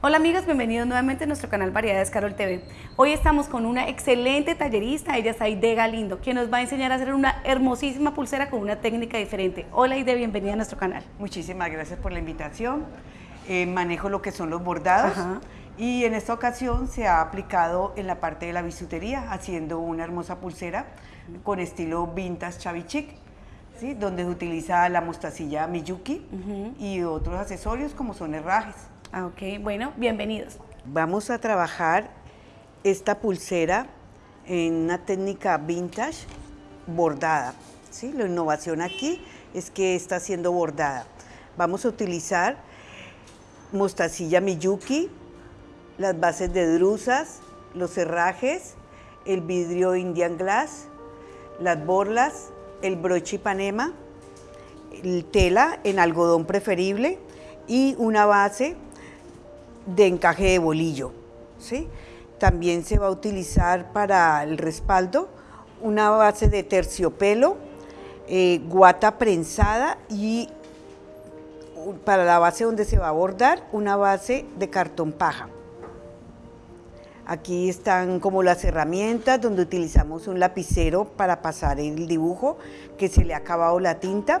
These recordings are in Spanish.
Hola amigos, bienvenidos nuevamente a nuestro canal Variedades Carol TV. Hoy estamos con una excelente tallerista, ella es Aide Galindo, quien nos va a enseñar a hacer una hermosísima pulsera con una técnica diferente. Hola Aide, bienvenida a nuestro canal. Muchísimas gracias por la invitación. Eh, manejo lo que son los bordados y en esta ocasión se ha aplicado en la parte de la bisutería, haciendo una hermosa pulsera con estilo vintage chavichic, ¿sí? donde se utiliza la mostacilla Miyuki y otros accesorios como son herrajes. Ah, ok, bueno, bienvenidos. Vamos a trabajar esta pulsera en una técnica vintage bordada. ¿sí? La innovación aquí es que está siendo bordada. Vamos a utilizar mostacilla Miyuki, las bases de drusas, los herrajes, el vidrio Indian Glass, las borlas, el broche Ipanema, el tela en algodón preferible y una base de encaje de bolillo. ¿sí? También se va a utilizar para el respaldo una base de terciopelo, eh, guata prensada y para la base donde se va a bordar una base de cartón paja. Aquí están como las herramientas donde utilizamos un lapicero para pasar el dibujo que se le ha acabado la tinta,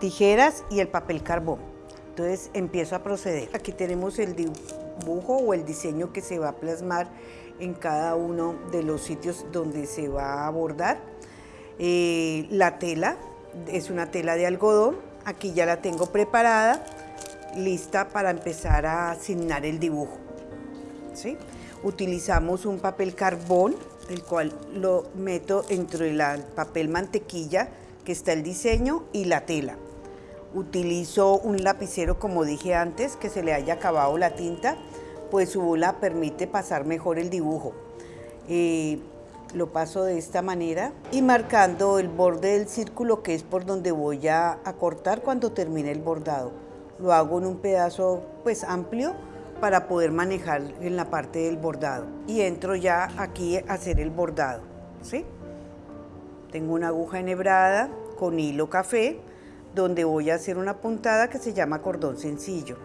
tijeras y el papel carbón. Entonces empiezo a proceder. Aquí tenemos el dibujo o el diseño que se va a plasmar en cada uno de los sitios donde se va a bordar. Eh, la tela es una tela de algodón. Aquí ya la tengo preparada, lista para empezar a asignar el dibujo. ¿sí? Utilizamos un papel carbón, el cual lo meto entre el papel mantequilla, que está el diseño, y la tela. Utilizo un lapicero, como dije antes, que se le haya acabado la tinta, pues su bola permite pasar mejor el dibujo. Eh, lo paso de esta manera y marcando el borde del círculo que es por donde voy a, cortar cuando termine el bordado. Lo hago en un pedazo pues amplio para poder manejar en la parte del bordado. Y entro ya aquí a hacer el bordado. ¿sí? Tengo una aguja enhebrada con hilo café donde voy a hacer una puntada que se llama cordón sencillo.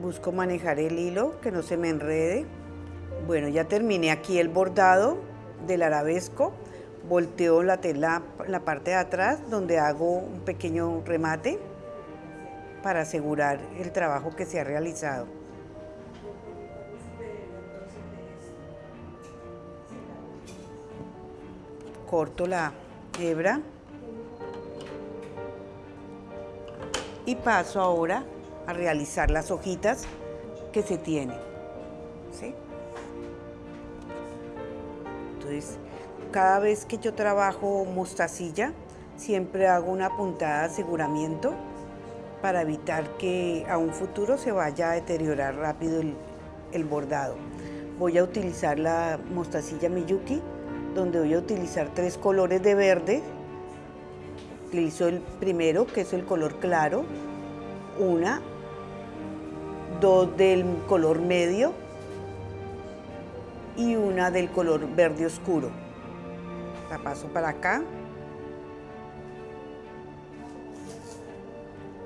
Busco manejar el hilo, que no se me enrede. Bueno, ya terminé aquí el bordado del arabesco. Volteo la tela la parte de atrás, donde hago un pequeño remate para asegurar el trabajo que se ha realizado. Corto la hebra y paso ahora a realizar las hojitas que se tienen. Entonces, cada vez que yo trabajo mostacilla, siempre hago una puntada de aseguramiento para evitar que a un futuro se vaya a deteriorar rápido el, el bordado. Voy a utilizar la mostacilla Miyuki donde voy a utilizar tres colores de verde. Utilizo el primero, que es el color claro, una, dos del color medio y una del color verde oscuro. La paso para acá.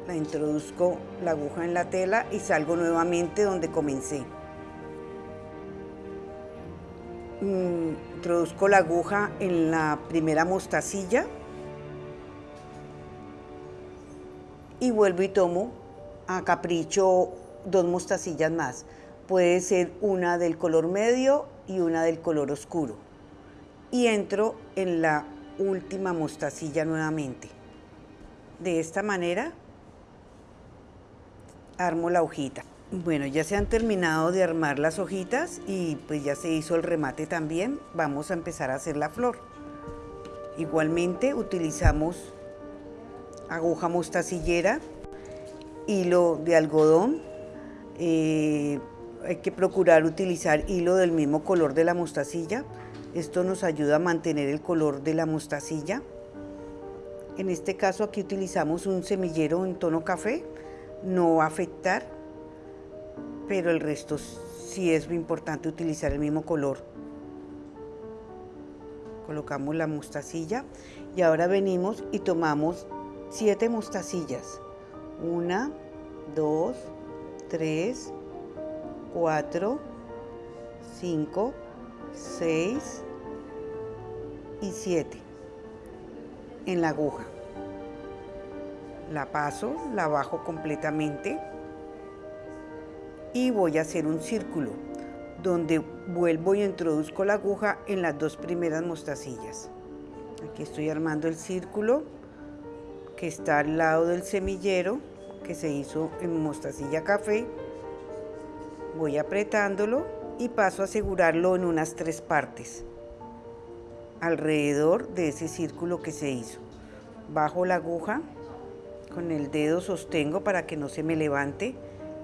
La introduzco la aguja en la tela y salgo nuevamente donde comencé. Introduzco la aguja en la primera mostacilla y vuelvo y tomo a capricho dos mostacillas más. Puede ser una del color medio y una del color oscuro. Y entro en la última mostacilla nuevamente. De esta manera armo la hojita. Bueno, ya se han terminado de armar las hojitas y pues ya se hizo el remate también. Vamos a empezar a hacer la flor. Igualmente utilizamos aguja mostacillera, hilo de algodón. Eh, hay que procurar utilizar hilo del mismo color de la mostacilla. Esto nos ayuda a mantener el color de la mostacilla. En este caso aquí utilizamos un semillero en tono café, no va a afectar pero el resto sí es importante utilizar el mismo color. Colocamos la mostacilla y ahora venimos y tomamos siete mostacillas. Una, dos, tres, cuatro, cinco, seis y siete en la aguja. La paso, la bajo completamente y voy a hacer un círculo donde vuelvo y introduzco la aguja en las dos primeras mostacillas. Aquí estoy armando el círculo que está al lado del semillero que se hizo en mostacilla café. Voy apretándolo y paso a asegurarlo en unas tres partes alrededor de ese círculo que se hizo. Bajo la aguja, con el dedo sostengo para que no se me levante,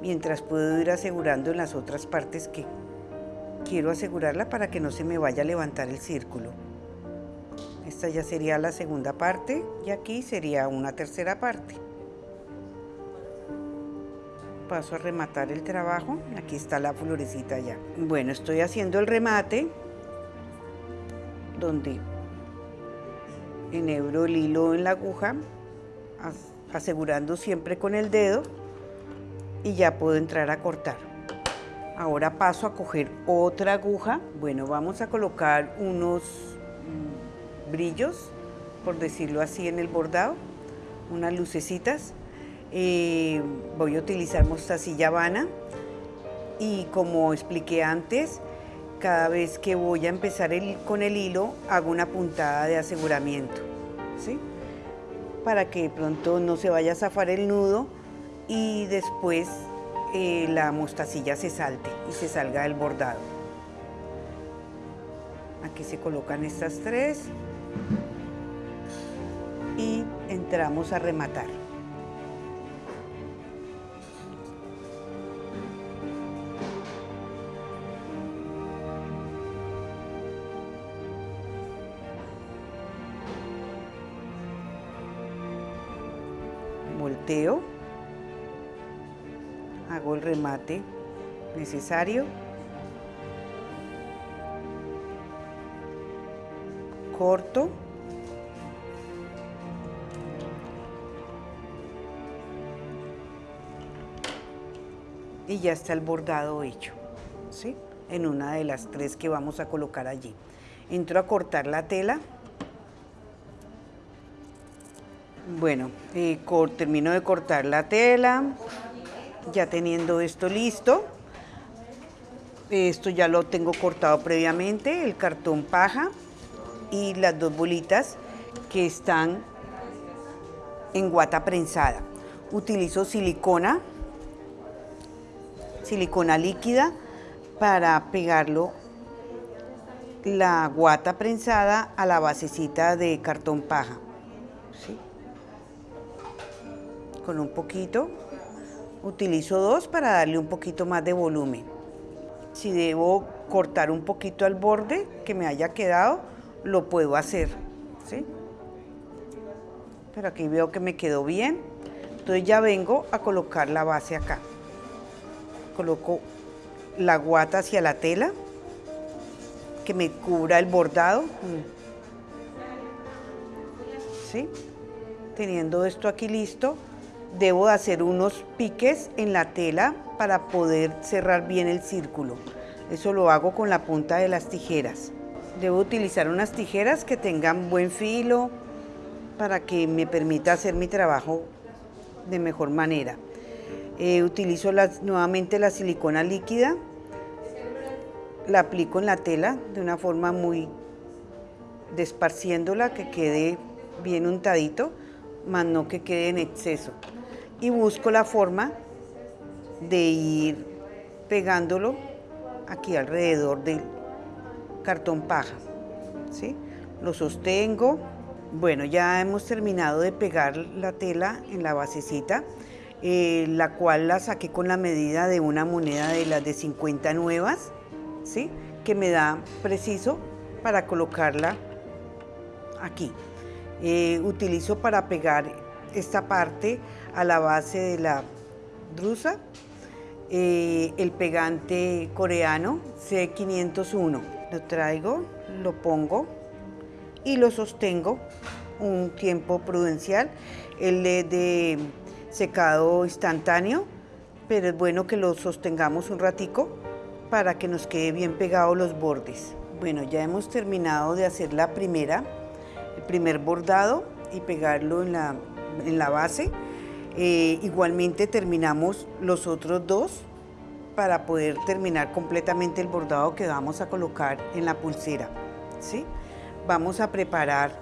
mientras puedo ir asegurando en las otras partes que quiero asegurarla para que no se me vaya a levantar el círculo. Esta ya sería la segunda parte y aquí sería una tercera parte. Paso a rematar el trabajo. Aquí está la florecita ya. Bueno, estoy haciendo el remate donde enhebro el hilo en la aguja, asegurando siempre con el dedo y ya puedo entrar a cortar. Ahora paso a coger otra aguja. Bueno, vamos a colocar unos mm, brillos, por decirlo así, en el bordado, unas lucecitas. Eh, voy a utilizar mostacilla vana y como expliqué antes, cada vez que voy a empezar con el hilo hago una puntada de aseguramiento, ¿sí? Para que pronto no se vaya a zafar el nudo y después eh, la mostacilla se salte y se salga del bordado. Aquí se colocan estas tres y entramos a rematar. Volteo remate necesario. Corto. Y ya está el bordado hecho, ¿sí? En una de las tres que vamos a colocar allí. Entro a cortar la tela. Bueno, eh, termino de cortar la tela ya teniendo esto listo, esto ya lo tengo cortado previamente, el cartón paja y las dos bolitas que están en guata prensada. Utilizo silicona, silicona líquida para pegarlo la guata prensada a la basecita de cartón paja. Con un poquito Utilizo dos para darle un poquito más de volumen. Si debo cortar un poquito al borde que me haya quedado, lo puedo hacer. ¿sí? Pero aquí veo que me quedó bien. Entonces ya vengo a colocar la base acá. Coloco la guata hacia la tela, que me cubra el bordado. ¿Sí? Teniendo esto aquí listo, debo hacer unos piques en la tela para poder cerrar bien el círculo. Eso lo hago con la punta de las tijeras. Debo utilizar unas tijeras que tengan buen filo para que me permita hacer mi trabajo de mejor manera. Eh, utilizo nuevamente la silicona líquida, la aplico en la tela de una forma muy desparciéndola que quede bien untadito, más no que quede en exceso y busco la forma de ir pegándolo aquí alrededor del cartón paja. ¿sí? Lo sostengo. Bueno, ya hemos terminado de pegar la tela en la basecita, eh, la cual la saqué con la medida de una moneda de las de 50 nuevas, ¿sí? que me da preciso para colocarla aquí. Eh, utilizo para pegar esta parte a la base de la drusa, eh, el pegante coreano C501. Lo traigo, lo pongo y lo sostengo un tiempo prudencial. El de secado instantáneo, pero es bueno que lo sostengamos un ratico para que nos quede bien pegados los bordes. Bueno, ya hemos terminado de hacer la primera, el primer bordado y pegarlo en la, en la base. Eh, igualmente terminamos los otros dos para poder terminar completamente el bordado que vamos a colocar en la pulsera. ¿sí? Vamos a preparar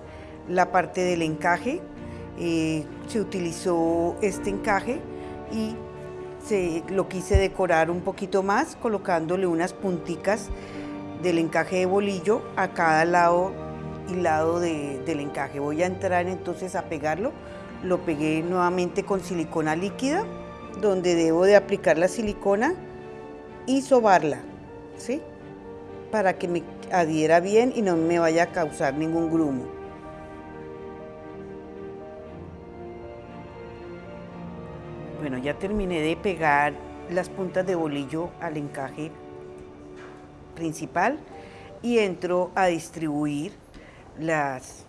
la parte del encaje. Eh, se utilizó este encaje y se, lo quise decorar un poquito más colocándole unas punticas del encaje de bolillo a cada lado y lado del encaje. Voy a entrar entonces a pegarlo. Lo pegué nuevamente con silicona líquida, donde debo de aplicar la silicona y sobarla, ¿sí? Para que me adhiera bien y no me vaya a causar ningún grumo. Bueno, ya terminé de pegar las puntas de bolillo al encaje principal y entro a distribuir las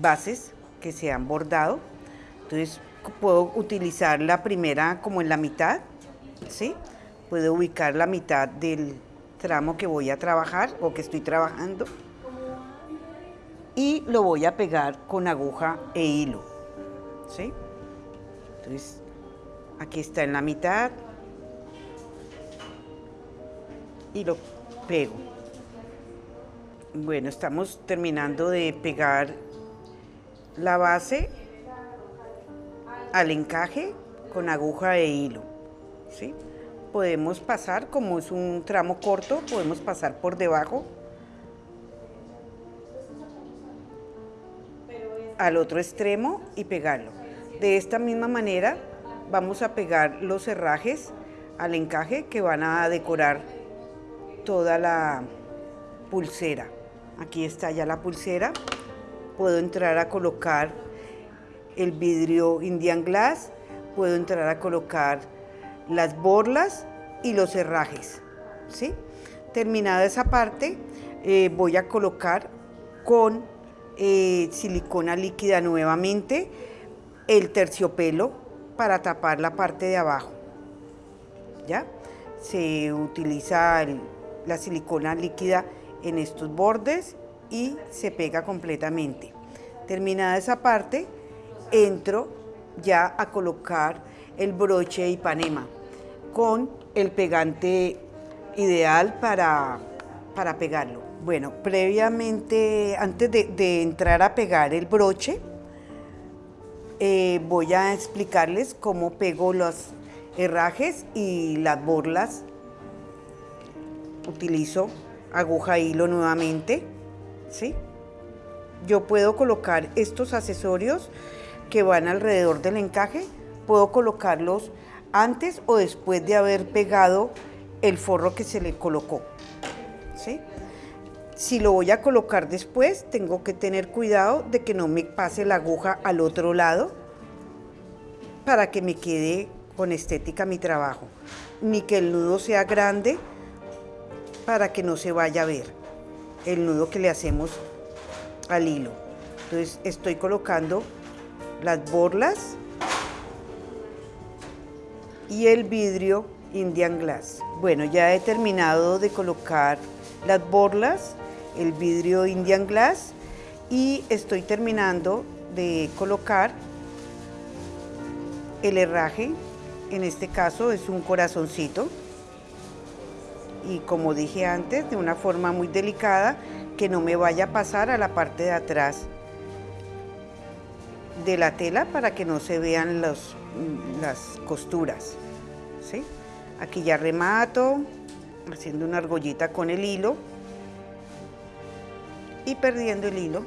bases que se han bordado. Entonces puedo utilizar la primera como en la mitad, ¿sí? Puedo ubicar la mitad del tramo que voy a trabajar o que estoy trabajando y lo voy a pegar con aguja e hilo, ¿sí? Entonces aquí está en la mitad y lo pego. Bueno, estamos terminando de pegar la base al encaje con aguja e hilo. ¿sí? Podemos pasar, como es un tramo corto, podemos pasar por debajo al otro extremo y pegarlo. De esta misma manera vamos a pegar los herrajes al encaje que van a decorar toda la pulsera. Aquí está ya la pulsera. Puedo entrar a colocar el vidrio Indian Glass. Puedo entrar a colocar las borlas y los herrajes. ¿sí? Terminada esa parte, eh, voy a colocar con eh, silicona líquida nuevamente el terciopelo para tapar la parte de abajo. ¿Ya? Se utiliza la silicona líquida en estos bordes y se pega completamente. Terminada esa parte, entro ya a colocar el broche Ipanema con el pegante ideal para, para pegarlo. Bueno, previamente, antes de, entrar a pegar el broche, eh, voy a explicarles cómo pego los herrajes y las borlas. Utilizo aguja hilo nuevamente, ¿sí? Yo puedo colocar estos accesorios que van alrededor del encaje, puedo colocarlos antes o después de haber pegado el forro que se le colocó, ¿sí? Si lo voy a colocar después, tengo que tener cuidado de que no me pase la aguja al otro lado para que me quede con estética mi trabajo, ni que el nudo sea grande para que no se vaya a ver el nudo que le hacemos al hilo. Entonces estoy colocando las borlas y el vidrio Indian Glass. Bueno, ya he terminado de colocar las borlas, el vidrio Indian Glass y estoy terminando de colocar el herraje, en este caso es un corazoncito y como dije antes, de una forma muy delicada, que no me vaya a pasar a la parte de atrás de la tela para que no se vean los, las costuras. ¿sí? Aquí ya remato, haciendo una argollita con el hilo y perdiendo el hilo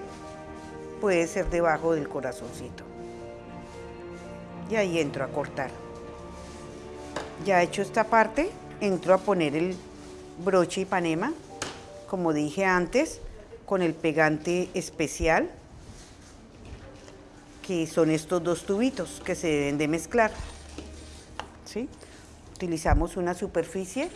puede ser debajo del corazoncito. Y ahí entro a cortar. Ya hecho esta parte, entro a poner el broche y panema, como dije antes, con el pegante especial, que son estos dos tubitos que se deben de mezclar. ¿sí? Utilizamos una superficie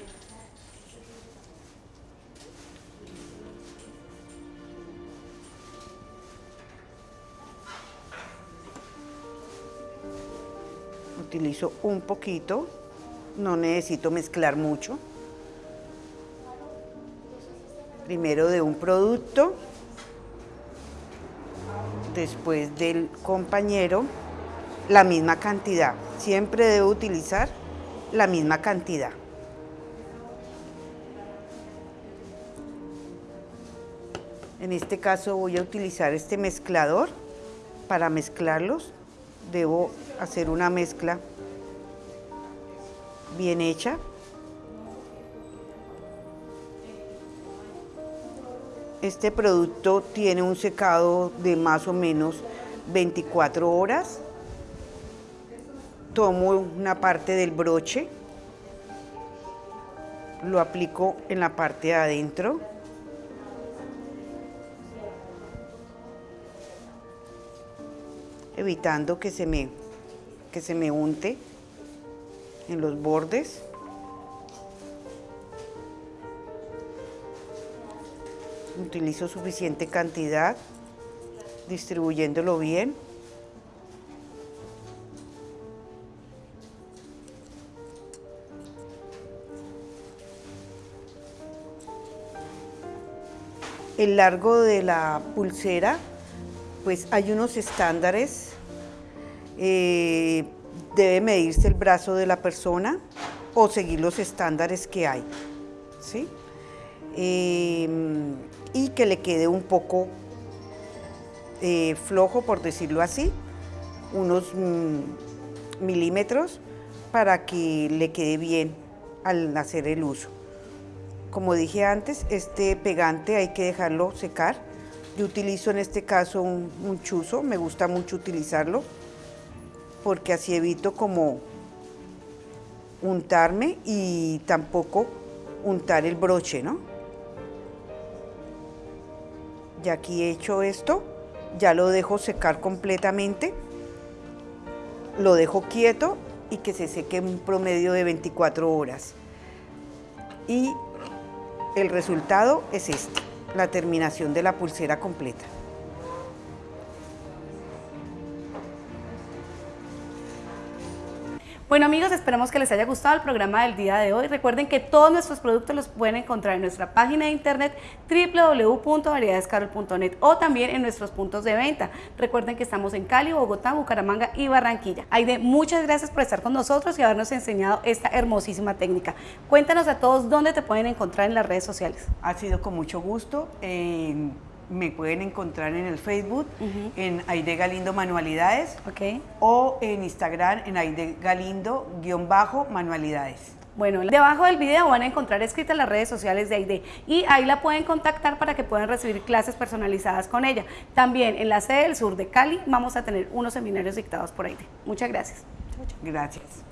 Utilizo un poquito, no necesito mezclar mucho. Primero de un producto, después del compañero, la misma cantidad. Siempre debo utilizar la misma cantidad. En este caso voy a utilizar este mezclador para mezclarlos. Debo hacer una mezcla bien hecha. Este producto tiene un secado de más o menos 24 horas. Tomo una parte del broche, lo aplico en la parte de adentro. evitando que se me, que se me unte en los bordes. Utilizo suficiente cantidad, distribuyéndolo bien. El largo de la pulsera, pues hay unos estándares. Eh, debe medirse el brazo de la persona o seguir los estándares que hay. ¿sí? Em, y que le quede un poco eh, flojo, por decirlo así, unos mm, milímetros para que le quede bien al hacer el uso. Como dije antes, este pegante hay que dejarlo secar. Yo utilizo en este caso un, un chuzo, me gusta mucho utilizarlo porque así evito como untarme y tampoco untar el broche, ¿no? Ya aquí he hecho esto, ya lo dejo secar completamente, lo dejo quieto y que se seque en un promedio de 24 horas. Y el resultado es este, la terminación de la pulsera completa. Bueno amigos, esperamos que les haya gustado el programa del día de hoy. Recuerden que todos nuestros productos los pueden encontrar en nuestra página de internet www.variedadescarol.net o también en nuestros puntos de venta. Recuerden que estamos en Cali, Bogotá, Bucaramanga y Barranquilla. Aide, muchas gracias por estar con nosotros y habernos enseñado esta hermosísima técnica. Cuéntanos a todos dónde te pueden encontrar en las redes sociales. Ha sido con mucho gusto. Me pueden encontrar en el Facebook, en Aide Galindo Manualidades, Ok. o en Instagram, en Aide Galindo-Manualidades. Bueno, debajo del video van a encontrar escritas las redes sociales de Aide y ahí la pueden contactar para que puedan recibir clases personalizadas con ella. También en la sede del sur de Cali vamos a tener unos seminarios dictados por Aide. Muchas gracias. Gracias.